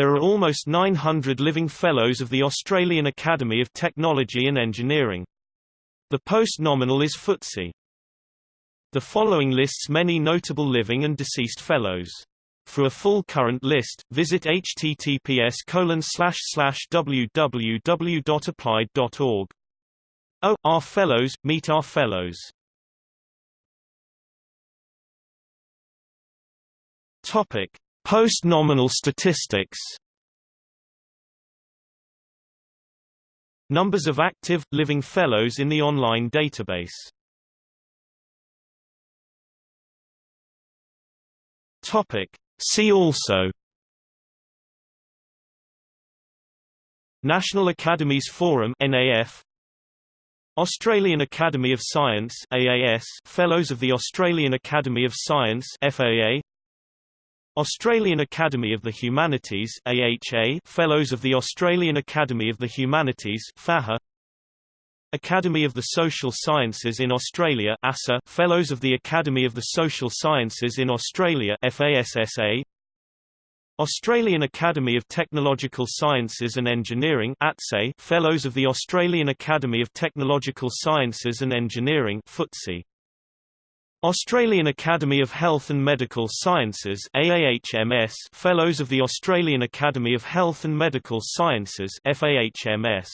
There are almost 900 living Fellows of the Australian Academy of Technology and Engineering. The post-nominal is FTSE. The following lists many notable living and deceased Fellows. For a full current list, visit https www.applied.org. Oh, our Fellows, meet our Fellows. Topic: Post-nominal statistics. Numbers of active, living Fellows in the online database. Topic. See also National Academies Forum NAF Australian Academy of Science AAS Fellows of the Australian Academy of Science FAA Australian Academy of the Humanities AHA Fellows of the Australian Academy of the Humanities FAHA Academy of the Social Sciences in Australia ASA Fellows of the Academy of the Social Sciences in Australia FASSA Australian Academy of Technological Sciences and Engineering ATSE Fellows of the Australian Academy of Technological Sciences and Engineering FTSE Australian Academy of Health and Medical Sciences AAHMS Fellows of the Australian Academy of Health and Medical Sciences FAHMS